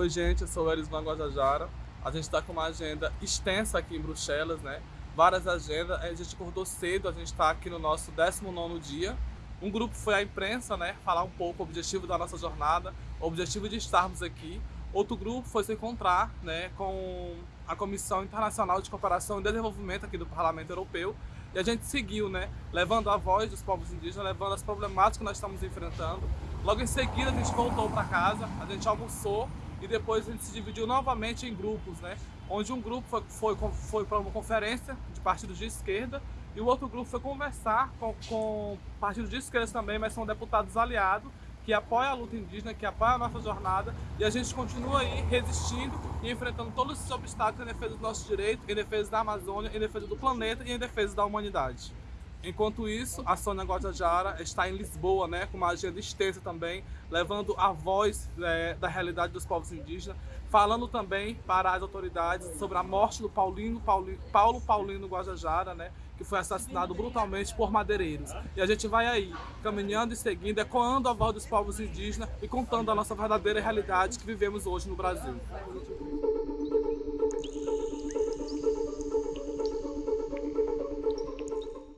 Oi gente, eu sou o Erisvan Guajajara. A gente está com uma agenda extensa aqui em Bruxelas, né? Várias agendas, a gente acordou cedo, a gente está aqui no nosso 19º dia. Um grupo foi à imprensa, né? Falar um pouco o objetivo da nossa jornada, o objetivo de estarmos aqui. Outro grupo foi se encontrar né, com a Comissão Internacional de Cooperação e Desenvolvimento aqui do Parlamento Europeu e a gente seguiu, né, levando a voz dos povos indígenas, levando as problemáticas que nós estamos enfrentando. Logo em seguida a gente voltou para casa, a gente almoçou e depois a gente se dividiu novamente em grupos, né? Onde um grupo foi, foi, foi para uma conferência de partidos de esquerda e o outro grupo foi conversar com, com partidos de esquerda também, mas são deputados aliados que apoia a luta indígena, que apoia a nossa jornada e a gente continua aí resistindo e enfrentando todos esses obstáculos em defesa dos nossos direitos, em defesa da Amazônia, em defesa do planeta e em defesa da humanidade. Enquanto isso, a Sônia Guajajara está em Lisboa, né, com uma agenda extensa também, levando a voz é, da realidade dos povos indígenas, falando também para as autoridades sobre a morte do Paulino, Paulo Paulino Guajajara, né, que foi assassinado brutalmente por madeireiros. E a gente vai aí, caminhando e seguindo, ecoando a voz dos povos indígenas e contando a nossa verdadeira realidade que vivemos hoje no Brasil.